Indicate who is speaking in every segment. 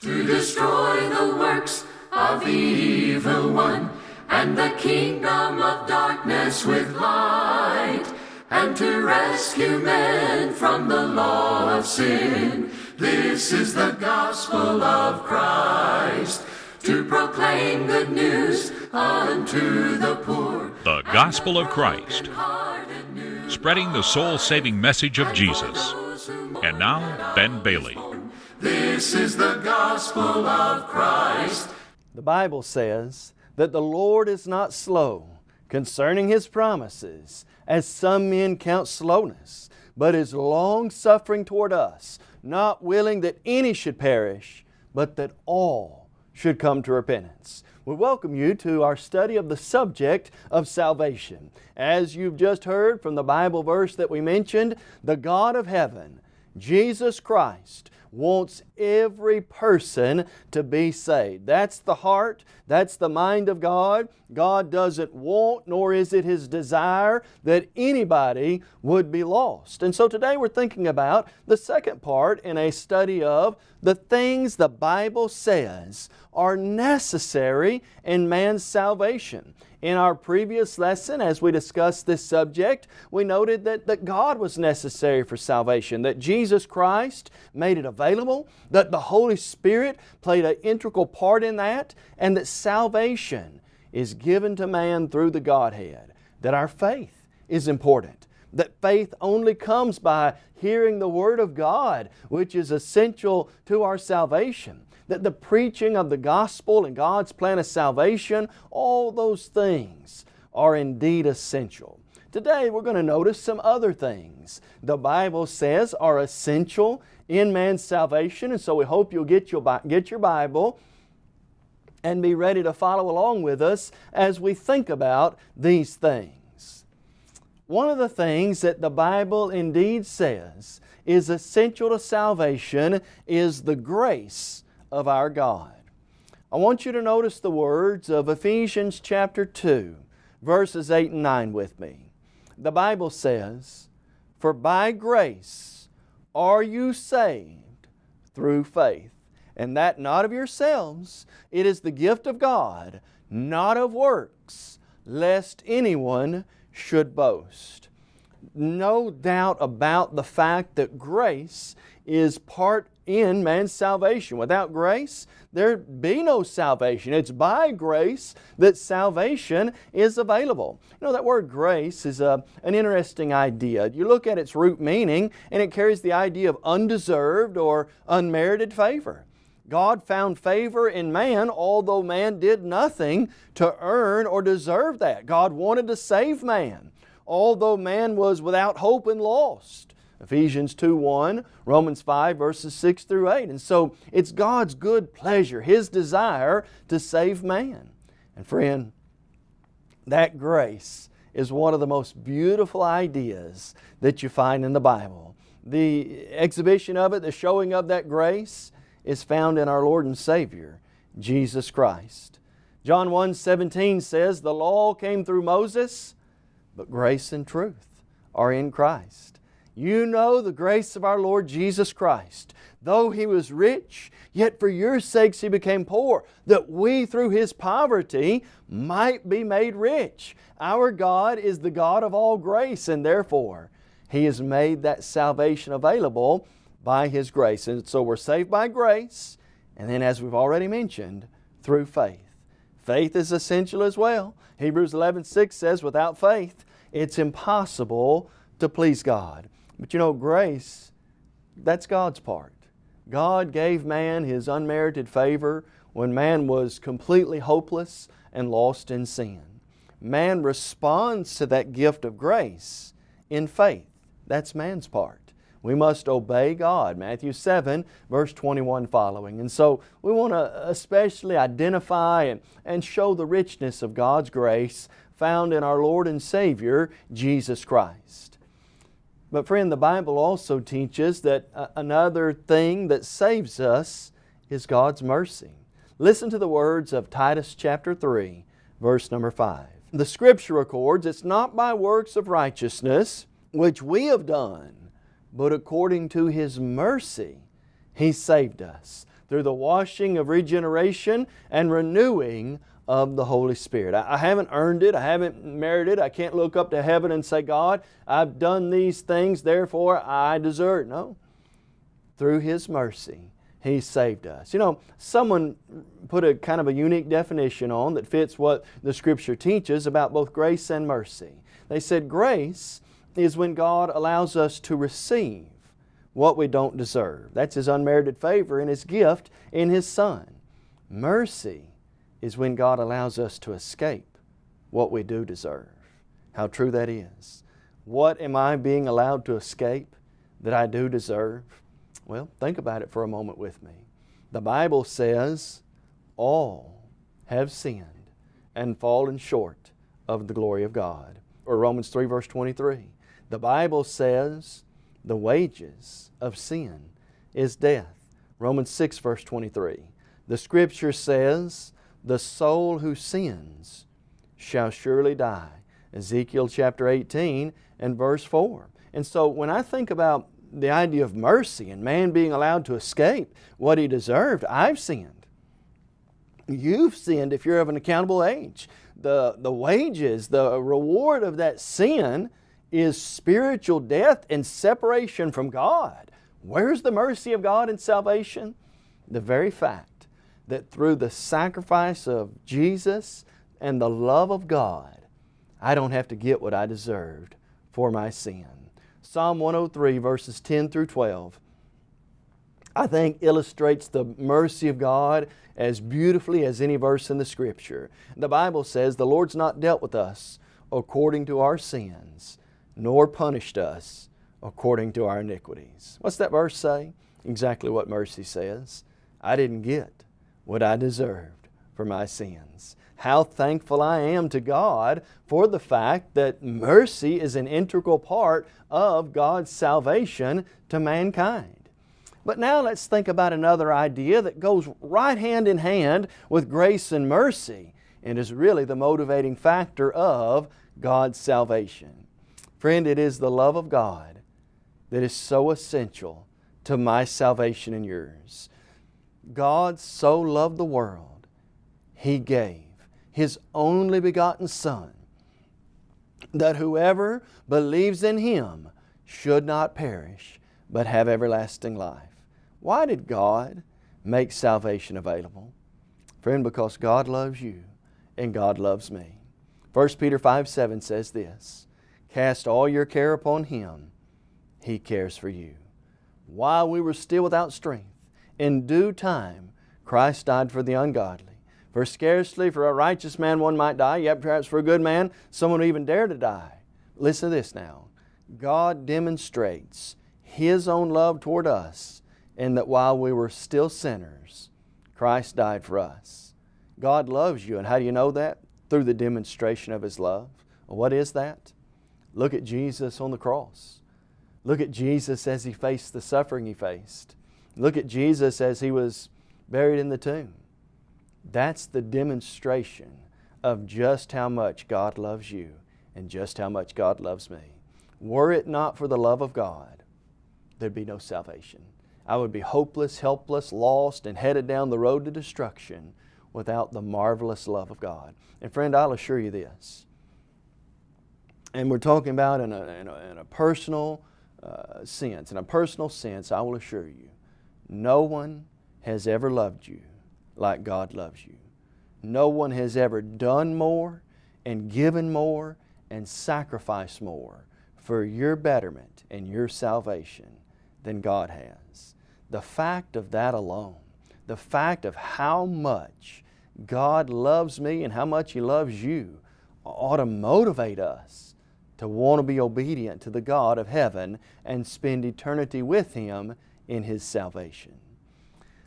Speaker 1: to destroy the works of the evil one and the kingdom of darkness with light and to rescue men from the law of sin. This is the gospel of Christ to proclaim good news unto the poor.
Speaker 2: The Gospel of Christ, spreading the soul saving message of Jesus. And now, Ben Bailey.
Speaker 1: This is the gospel of Christ.
Speaker 3: The Bible says that the Lord is not slow concerning His promises, as some men count slowness, but is long suffering toward us, not willing that any should perish, but that all should come to repentance. We welcome you to our study of the subject of salvation. As you've just heard from the Bible verse that we mentioned, the God of heaven, Jesus Christ, wants every person to be saved. That's the heart, that's the mind of God. God doesn't want, nor is it His desire, that anybody would be lost. And so today we're thinking about the second part in a study of the things the Bible says are necessary in man's salvation. In our previous lesson, as we discussed this subject, we noted that, that God was necessary for salvation, that Jesus Christ made it available, that the Holy Spirit played an integral part in that, and that salvation is given to man through the Godhead, that our faith is important, that faith only comes by hearing the Word of God, which is essential to our salvation, that the preaching of the gospel and God's plan of salvation, all those things are indeed essential. Today we're going to notice some other things the Bible says are essential in man's salvation and so we hope you'll get your, get your Bible and be ready to follow along with us as we think about these things. One of the things that the Bible indeed says is essential to salvation is the grace of our God. I want you to notice the words of Ephesians chapter 2, verses 8 and 9 with me. The Bible says, For by grace are you saved through faith, and that not of yourselves, it is the gift of God, not of works, lest anyone should boast. No doubt about the fact that grace is part in man's salvation. Without grace, there'd be no salvation. It's by grace that salvation is available. You know, that word grace is a, an interesting idea. You look at its root meaning and it carries the idea of undeserved or unmerited favor. God found favor in man although man did nothing to earn or deserve that. God wanted to save man although man was without hope and lost. Ephesians 2 1, Romans 5 verses 6 through 8. And so it's God's good pleasure, His desire to save man. And friend, that grace is one of the most beautiful ideas that you find in the Bible. The exhibition of it, the showing of that grace, is found in our Lord and Savior, Jesus Christ. John 1 17 says, The law came through Moses, but grace and truth are in Christ. You know the grace of our Lord Jesus Christ. Though He was rich, yet for your sakes He became poor, that we through His poverty might be made rich. Our God is the God of all grace, and therefore He has made that salvation available by His grace. And so we're saved by grace, and then as we've already mentioned, through faith. Faith is essential as well. Hebrews 11, 6 says, without faith, it's impossible to please God. But you know, grace, that's God's part. God gave man His unmerited favor when man was completely hopeless and lost in sin. Man responds to that gift of grace in faith. That's man's part. We must obey God. Matthew 7, verse 21 following. And so we want to especially identify and, and show the richness of God's grace found in our Lord and Savior, Jesus Christ. But friend, the Bible also teaches that uh, another thing that saves us is God's mercy. Listen to the words of Titus chapter 3, verse number 5. The Scripture records, It's not by works of righteousness which we have done, but according to His mercy He saved us through the washing of regeneration and renewing of the Holy Spirit. I, I haven't earned it, I haven't merited it, I can't look up to heaven and say, God, I've done these things, therefore I deserve. No. Through His mercy, He saved us. You know, someone put a kind of a unique definition on that fits what the Scripture teaches about both grace and mercy. They said grace is when God allows us to receive what we don't deserve. That's His unmerited favor and His gift in His Son. Mercy is when God allows us to escape what we do deserve. How true that is. What am I being allowed to escape that I do deserve? Well, think about it for a moment with me. The Bible says, all have sinned and fallen short of the glory of God. Or Romans 3 verse 23. The Bible says, the wages of sin is death. Romans 6 verse 23. The Scripture says, the soul who sins shall surely die. Ezekiel chapter 18 and verse 4. And so when I think about the idea of mercy and man being allowed to escape what he deserved, I've sinned. You've sinned if you're of an accountable age. The, the wages, the reward of that sin is spiritual death and separation from God. Where's the mercy of God in salvation? The very fact that through the sacrifice of Jesus and the love of God, I don't have to get what I deserved for my sin. Psalm 103 verses 10 through 12 I think illustrates the mercy of God as beautifully as any verse in the Scripture. The Bible says, The Lord's not dealt with us according to our sins, nor punished us according to our iniquities. What's that verse say? Exactly what mercy says. I didn't get what I deserved for my sins. How thankful I am to God for the fact that mercy is an integral part of God's salvation to mankind. But now let's think about another idea that goes right hand in hand with grace and mercy and is really the motivating factor of God's salvation. Friend, it is the love of God that is so essential to my salvation and yours. God so loved the world, He gave His only begotten Son, that whoever believes in Him should not perish, but have everlasting life. Why did God make salvation available? Friend, because God loves you and God loves me. 1 Peter 5, 7 says this, Cast all your care upon Him, He cares for you. While we were still without strength, in due time, Christ died for the ungodly. For scarcely for a righteous man one might die, yet perhaps for a good man someone would even dare to die. Listen to this now. God demonstrates His own love toward us in that while we were still sinners, Christ died for us. God loves you, and how do you know that? Through the demonstration of His love. what is that? Look at Jesus on the cross. Look at Jesus as He faced the suffering He faced. Look at Jesus as He was buried in the tomb. That's the demonstration of just how much God loves you and just how much God loves me. Were it not for the love of God, there'd be no salvation. I would be hopeless, helpless, lost, and headed down the road to destruction without the marvelous love of God. And friend, I'll assure you this, and we're talking about in a, in a, in a personal uh, sense, in a personal sense, I will assure you, no one has ever loved you like God loves you. No one has ever done more and given more and sacrificed more for your betterment and your salvation than God has. The fact of that alone, the fact of how much God loves me and how much He loves you ought to motivate us to want to be obedient to the God of heaven and spend eternity with Him in His salvation.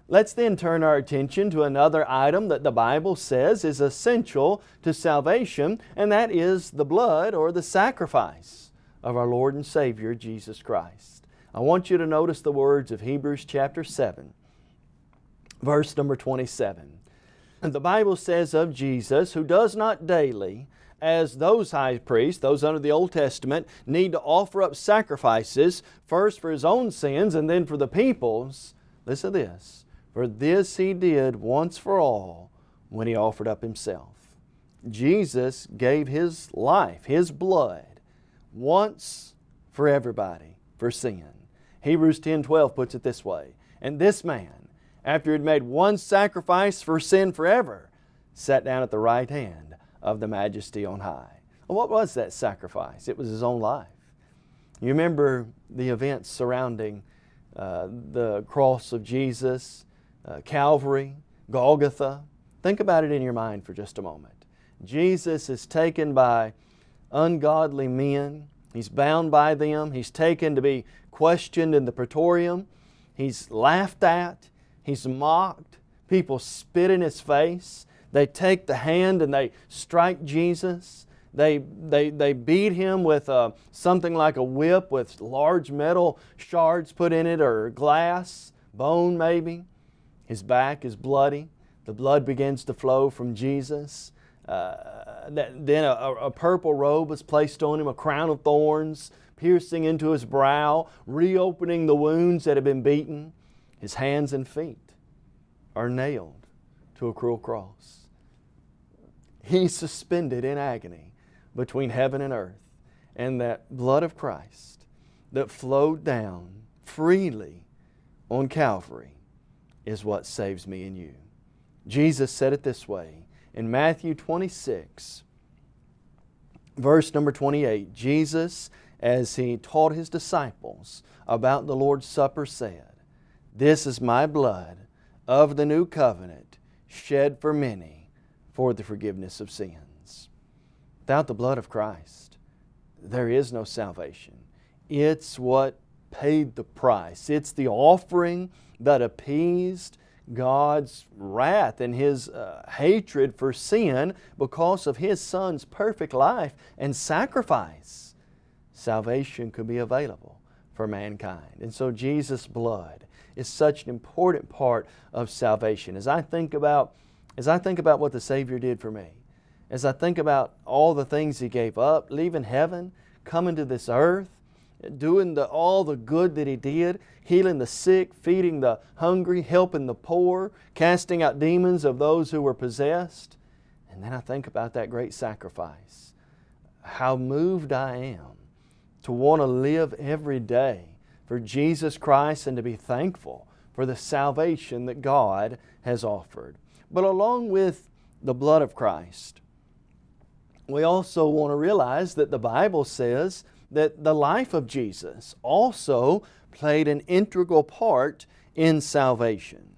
Speaker 3: Let's then turn our attention to another item that the Bible says is essential to salvation, and that is the blood or the sacrifice of our Lord and Savior Jesus Christ. I want you to notice the words of Hebrews chapter 7, verse number 27. The Bible says of Jesus, who does not daily as those high priests, those under the Old Testament, need to offer up sacrifices, first for His own sins and then for the people's, listen to this, For this He did once for all when He offered up Himself. Jesus gave His life, His blood, once for everybody, for sin. Hebrews 10.12 puts it this way, And this man, after he had made one sacrifice for sin forever, sat down at the right hand of the majesty on high. What was that sacrifice? It was His own life. You remember the events surrounding uh, the cross of Jesus, uh, Calvary, Golgotha. Think about it in your mind for just a moment. Jesus is taken by ungodly men. He's bound by them. He's taken to be questioned in the praetorium. He's laughed at. He's mocked. People spit in His face. They take the hand and they strike Jesus. They, they, they beat him with uh, something like a whip with large metal shards put in it or glass, bone maybe. His back is bloody. The blood begins to flow from Jesus. Uh, then a, a, purple robe was placed on him, a crown of thorns piercing into his brow, reopening the wounds that had been beaten. His hands and feet are nailed to a cruel cross. He's suspended in agony between heaven and earth. And that blood of Christ that flowed down freely on Calvary is what saves me and you. Jesus said it this way in Matthew 26, verse number 28. Jesus, as He taught His disciples about the Lord's Supper, said, This is my blood of the new covenant shed for many for the forgiveness of sins. Without the blood of Christ, there is no salvation. It's what paid the price. It's the offering that appeased God's wrath and His uh, hatred for sin because of His Son's perfect life and sacrifice. Salvation could be available for mankind. And so Jesus' blood is such an important part of salvation. As I think about, as I think about what the Savior did for me, as I think about all the things He gave up, leaving heaven, coming to this earth, doing the, all the good that He did, healing the sick, feeding the hungry, helping the poor, casting out demons of those who were possessed. And then I think about that great sacrifice. How moved I am to want to live every day for Jesus Christ and to be thankful for the salvation that God has offered. But along with the blood of Christ, we also want to realize that the Bible says that the life of Jesus also played an integral part in salvation.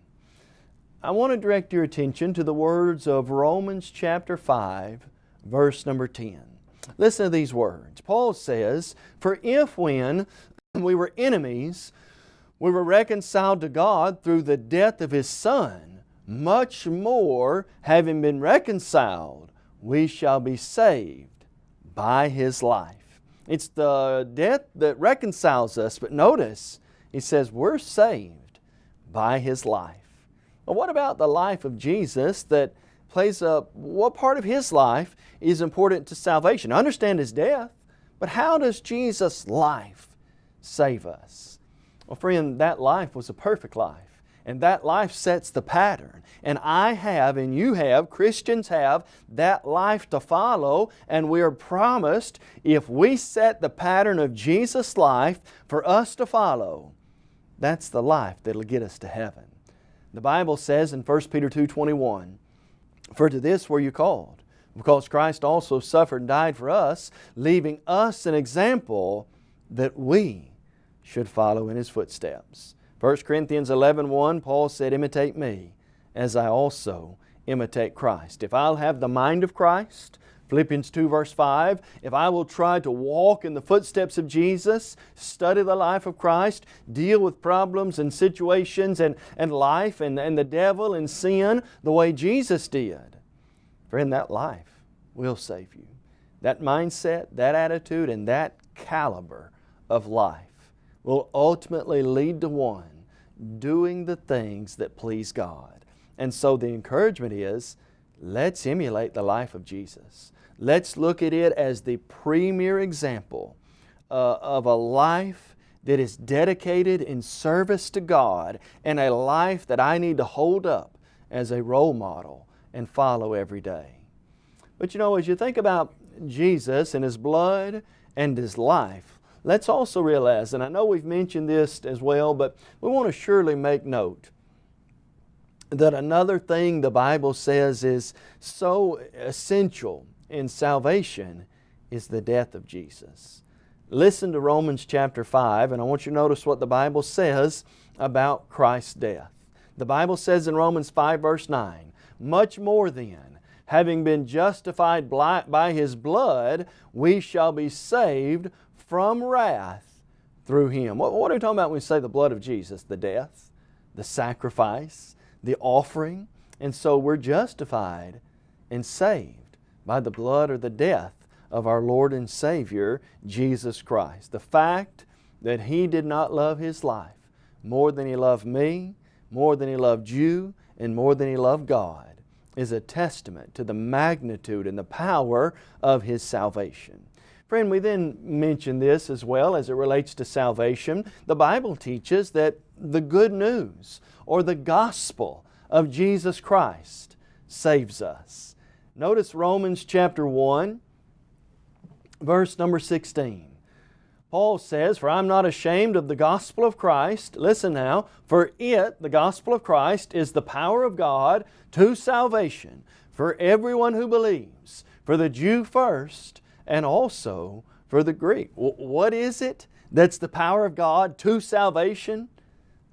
Speaker 3: I want to direct your attention to the words of Romans chapter 5, verse number 10. Listen to these words. Paul says, For if when we were enemies, we were reconciled to God through the death of His Son, much more, having been reconciled, we shall be saved by His life. It's the death that reconciles us, but notice, he says we're saved by His life. Well, what about the life of Jesus that plays a, what part of His life is important to salvation? understand His death, but how does Jesus' life save us? Well, friend, that life was a perfect life. And that life sets the pattern. And I have, and you have, Christians have, that life to follow. And we are promised, if we set the pattern of Jesus' life for us to follow, that's the life that'll get us to heaven. The Bible says in 1 Peter 2.21, For to this were you called, because Christ also suffered and died for us, leaving us an example that we should follow in His footsteps. 1 Corinthians 11, 1, Paul said, imitate me as I also imitate Christ. If I'll have the mind of Christ, Philippians 2 verse 5, if I will try to walk in the footsteps of Jesus, study the life of Christ, deal with problems and situations and, and life and, and the devil and sin the way Jesus did, friend, that life will save you. That mindset, that attitude, and that caliber of life will ultimately lead to one doing the things that please God. And so the encouragement is, let's emulate the life of Jesus. Let's look at it as the premier example uh, of a life that is dedicated in service to God and a life that I need to hold up as a role model and follow every day. But you know, as you think about Jesus and His blood and His life, let's also realize, and I know we've mentioned this as well, but we want to surely make note that another thing the Bible says is so essential in salvation is the death of Jesus. Listen to Romans chapter 5 and I want you to notice what the Bible says about Christ's death. The Bible says in Romans 5 verse 9, Much more then, having been justified by His blood, we shall be saved from wrath through Him. What, what are we talking about when we say the blood of Jesus? The death, the sacrifice, the offering. And so we're justified and saved by the blood or the death of our Lord and Savior, Jesus Christ. The fact that He did not love His life more than He loved me, more than He loved you, and more than He loved God is a testament to the magnitude and the power of His salvation. Friend, we then mention this as well as it relates to salvation. The Bible teaches that the good news or the gospel of Jesus Christ saves us. Notice Romans chapter 1, verse number 16. Paul says, For I'm not ashamed of the gospel of Christ. Listen now, for it, the gospel of Christ, is the power of God to salvation for everyone who believes, for the Jew first, and also for the Greek. What is it that's the power of God to salvation?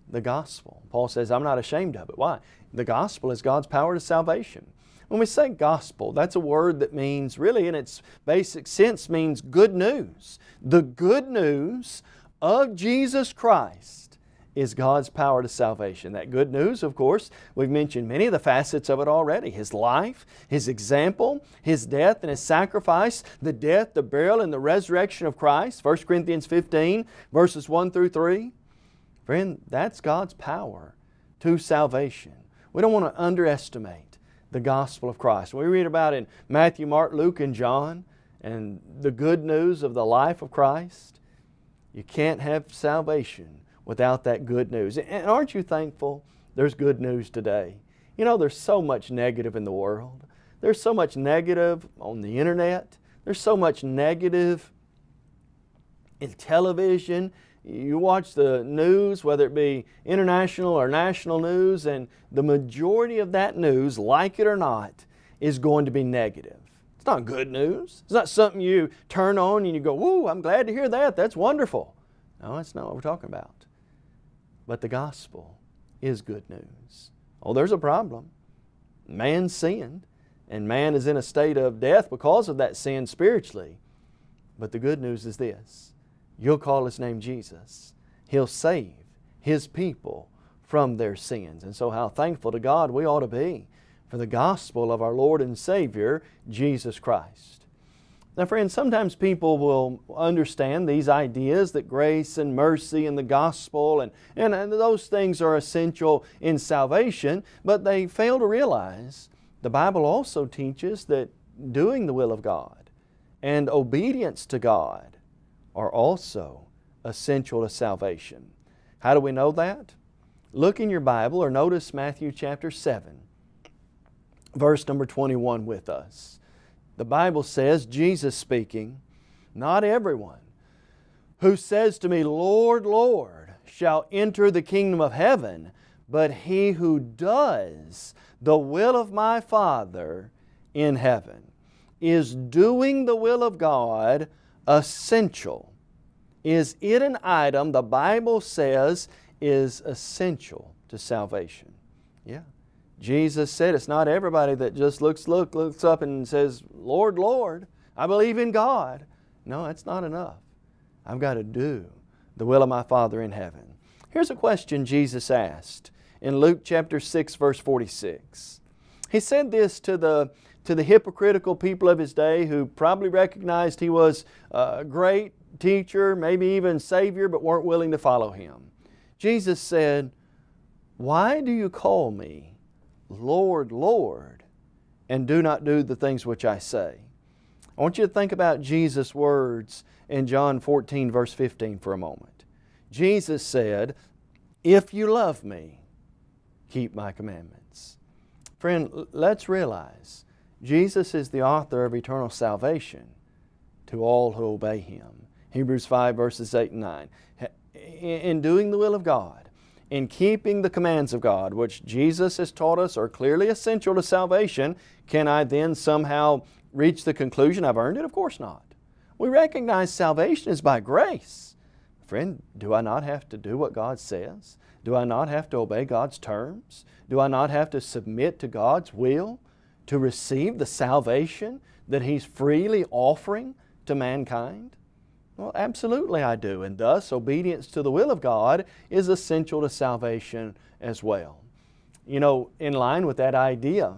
Speaker 3: The gospel. Paul says, I'm not ashamed of it. Why? The gospel is God's power to salvation. When we say gospel, that's a word that means, really in its basic sense, means good news. The good news of Jesus Christ is God's power to salvation. That good news, of course, we've mentioned many of the facets of it already. His life, His example, His death and His sacrifice, the death, the burial, and the resurrection of Christ. 1 Corinthians 15, verses 1 through 3. Friend, that's God's power to salvation. We don't want to underestimate the gospel of Christ. We read about in Matthew, Mark, Luke, and John and the good news of the life of Christ. You can't have salvation without that good news. And aren't you thankful there's good news today? You know, there's so much negative in the world. There's so much negative on the internet. There's so much negative in television you watch the news, whether it be international or national news, and the majority of that news, like it or not, is going to be negative. It's not good news. It's not something you turn on and you go, whoo, I'm glad to hear that. That's wonderful. No, that's not what we're talking about. But the gospel is good news. Oh, there's a problem. Man sinned, and man is in a state of death because of that sin spiritually. But the good news is this You'll call His name Jesus. He'll save His people from their sins. And so how thankful to God we ought to be for the gospel of our Lord and Savior, Jesus Christ. Now friends, sometimes people will understand these ideas that grace and mercy and the gospel and, and, and those things are essential in salvation, but they fail to realize the Bible also teaches that doing the will of God and obedience to God are also essential to salvation. How do we know that? Look in your Bible or notice Matthew chapter 7, verse number 21 with us. The Bible says, Jesus speaking, Not everyone who says to me, Lord, Lord, shall enter the kingdom of heaven, but he who does the will of my Father in heaven. Is doing the will of God essential? Is it an item the Bible says is essential to salvation? Yeah. Jesus said it's not everybody that just looks, look, looks up and says, Lord, Lord, I believe in God. No, that's not enough. I've got to do the will of my Father in heaven. Here's a question Jesus asked in Luke chapter 6 verse 46. He said this to the to the hypocritical people of his day who probably recognized he was a great teacher, maybe even Savior, but weren't willing to follow Him. Jesus said, Why do you call me Lord, Lord, and do not do the things which I say? I want you to think about Jesus' words in John 14 verse 15 for a moment. Jesus said, If you love me, keep my commandments. Friend, let's realize Jesus is the author of eternal salvation to all who obey Him. Hebrews 5 verses 8 and 9. In doing the will of God, in keeping the commands of God, which Jesus has taught us are clearly essential to salvation, can I then somehow reach the conclusion I've earned it? Of course not. We recognize salvation is by grace. Friend, do I not have to do what God says? Do I not have to obey God's terms? Do I not have to submit to God's will to receive the salvation that He's freely offering to mankind? Well, absolutely I do, and thus obedience to the will of God is essential to salvation as well. You know, in line with that idea,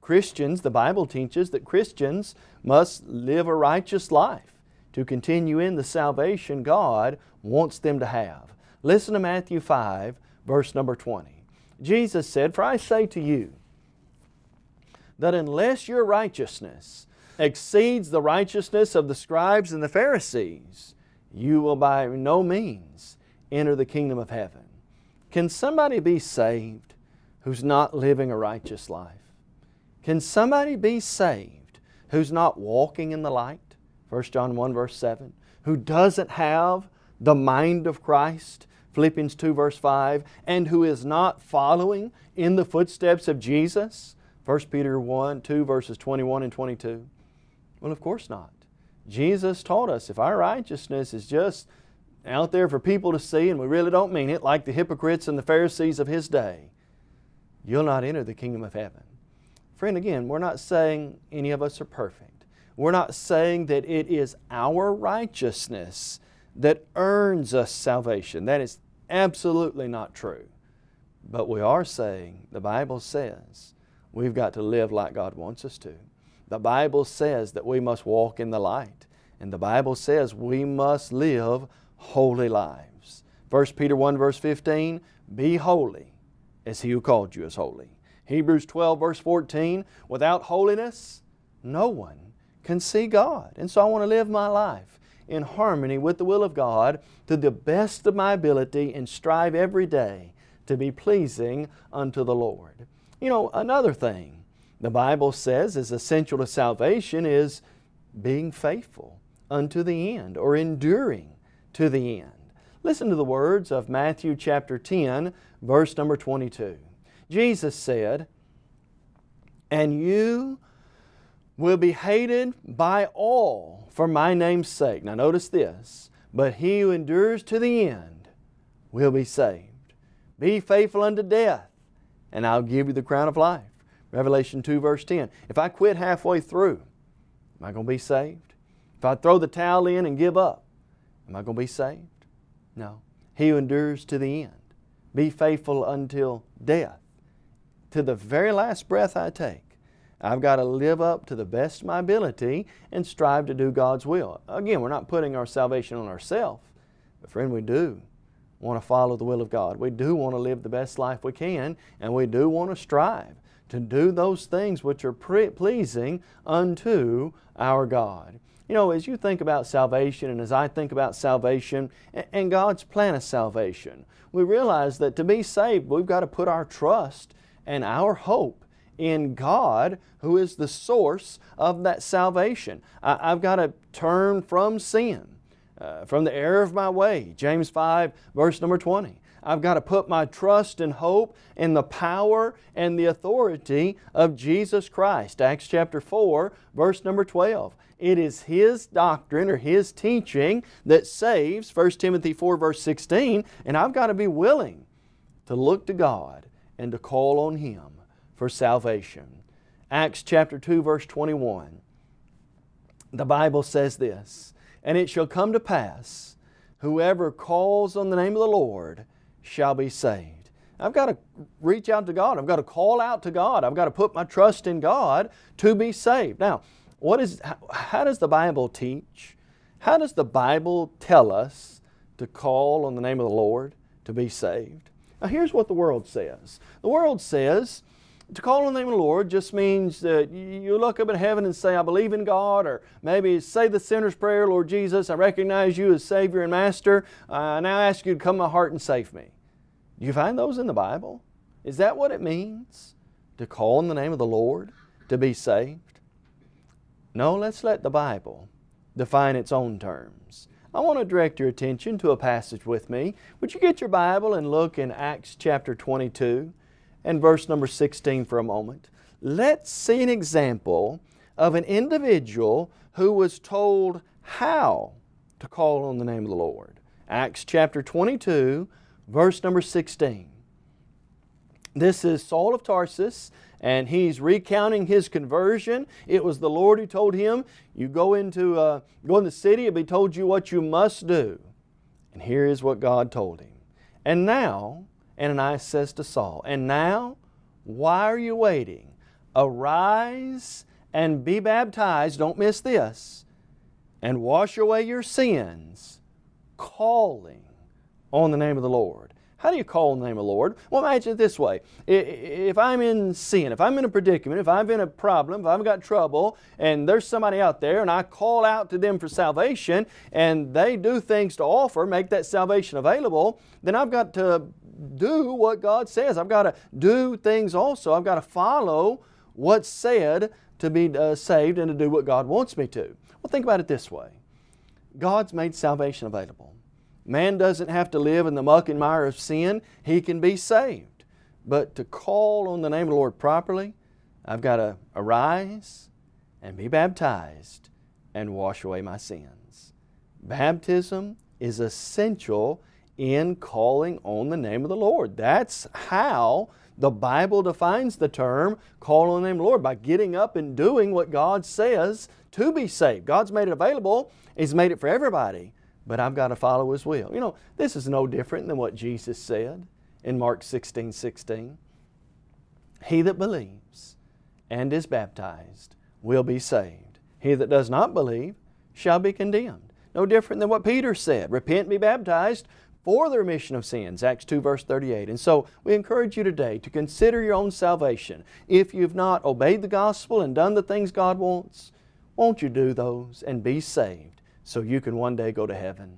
Speaker 3: Christians, the Bible teaches that Christians must live a righteous life to continue in the salvation God wants them to have. Listen to Matthew 5, verse number 20. Jesus said, For I say to you, that unless your righteousness exceeds the righteousness of the scribes and the Pharisees, you will by no means enter the kingdom of heaven. Can somebody be saved who's not living a righteous life? Can somebody be saved who's not walking in the light? 1 John 1 verse 7. Who doesn't have the mind of Christ? Philippians 2 verse 5. And who is not following in the footsteps of Jesus? 1 Peter 1, 2 verses 21 and 22. Well, of course not. Jesus taught us if our righteousness is just out there for people to see and we really don't mean it, like the hypocrites and the Pharisees of His day, you'll not enter the kingdom of heaven. Friend, again, we're not saying any of us are perfect. We're not saying that it is our righteousness that earns us salvation. That is absolutely not true. But we are saying, the Bible says, we've got to live like God wants us to. The Bible says that we must walk in the light. And the Bible says we must live holy lives. 1 Peter 1 verse 15, Be holy as He who called you is holy. Hebrews 12 verse 14, Without holiness, no one can see God. And so I want to live my life in harmony with the will of God to the best of my ability and strive every day to be pleasing unto the Lord. You know, another thing the Bible says is essential to salvation is being faithful unto the end or enduring to the end. Listen to the words of Matthew chapter 10 verse number 22. Jesus said, And you will be hated by all for my name's sake. Now notice this, but he who endures to the end will be saved. Be faithful unto death, and I'll give you the crown of life. Revelation 2 verse 10. If I quit halfway through, am I going to be saved? If I throw the towel in and give up, am I going to be saved? No. He who endures to the end. Be faithful until death. To the very last breath I take, I've got to live up to the best of my ability and strive to do God's will. Again, we're not putting our salvation on ourselves, but friend, we do want to follow the will of God. We do want to live the best life we can, and we do want to strive to do those things which are pleasing unto our God. You know, as you think about salvation and as I think about salvation and God's plan of salvation, we realize that to be saved, we've got to put our trust and our hope in God who is the source of that salvation. I've got to turn from sin, uh, from the error of my way. James 5 verse number 20. I've got to put my trust and hope in the power and the authority of Jesus Christ. Acts chapter 4, verse number 12. It is His doctrine or His teaching that saves, 1 Timothy 4, verse 16, and I've got to be willing to look to God and to call on Him for salvation. Acts chapter 2, verse 21. The Bible says this, And it shall come to pass, whoever calls on the name of the Lord shall be saved. I've got to reach out to God. I've got to call out to God. I've got to put my trust in God to be saved. Now, what is, how does the Bible teach? How does the Bible tell us to call on the name of the Lord to be saved? Now here's what the world says. The world says to call on the name of the Lord just means that you look up in heaven and say, I believe in God, or maybe say the sinner's prayer, Lord Jesus, I recognize you as Savior and Master. Uh, I now ask you to come to my heart and save me. Do you find those in the Bible? Is that what it means? To call on the name of the Lord to be saved? No, let's let the Bible define its own terms. I want to direct your attention to a passage with me. Would you get your Bible and look in Acts chapter 22? And verse number 16 for a moment. Let's see an example of an individual who was told how to call on the name of the Lord. Acts chapter 22, verse number 16. This is Saul of Tarsus, and he's recounting his conversion. It was the Lord who told him, you go into, uh, go in the city, it'll be told you what you must do. And here is what God told him. And now, Ananias says to Saul, And now, why are you waiting? Arise and be baptized, don't miss this, and wash away your sins, calling on the name of the Lord. How do you call the name of the Lord? Well, imagine it this way. If I'm in sin, if I'm in a predicament, if I'm in a problem, if I've got trouble, and there's somebody out there and I call out to them for salvation and they do things to offer, make that salvation available, then I've got to do what God says. I've got to do things also. I've got to follow what's said to be uh, saved and to do what God wants me to. Well, think about it this way. God's made salvation available. Man doesn't have to live in the muck and mire of sin. He can be saved. But to call on the name of the Lord properly, I've got to arise and be baptized and wash away my sins. Baptism is essential in calling on the name of the Lord. That's how the Bible defines the term call on the name of the Lord, by getting up and doing what God says to be saved. God's made it available. He's made it for everybody, but I've got to follow His will. You know, this is no different than what Jesus said in Mark 16, 16. He that believes and is baptized will be saved. He that does not believe shall be condemned. No different than what Peter said. Repent and be baptized for the remission of sins, Acts 2 verse 38. And so we encourage you today to consider your own salvation. If you've not obeyed the gospel and done the things God wants, won't you do those and be saved so you can one day go to heaven?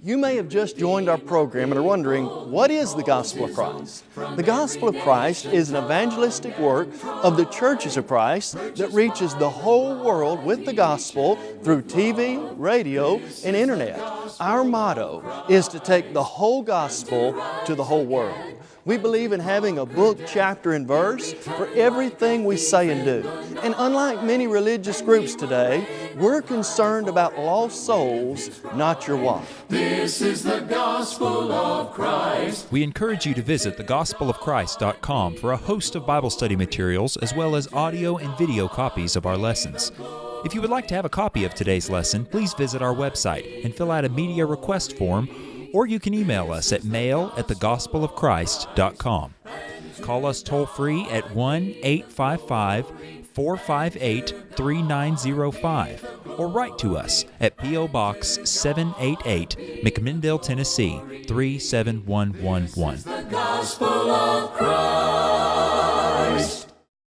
Speaker 3: You may have just joined our program and are wondering, what is the Gospel of Christ? The Gospel of Christ is an evangelistic work of the churches of Christ that reaches the whole world with the Gospel through TV, radio, and Internet. Our motto is to take the whole Gospel to the whole world. We believe in having a book, chapter, and verse for everything we say and do. And unlike many religious groups today, we're concerned about lost souls, not your wife.
Speaker 1: This is the gospel of Christ.
Speaker 4: We encourage you to visit thegospelofchrist.com for a host of Bible study materials as well as audio and video copies of our lessons. If you would like to have a copy of today's lesson, please visit our website and fill out a media request form or you can email us at mail at thegospelofchrist.com. Call us toll free at 1 855 458 3905 or write to us at P.O. Box 788, McMinnville, Tennessee 37111.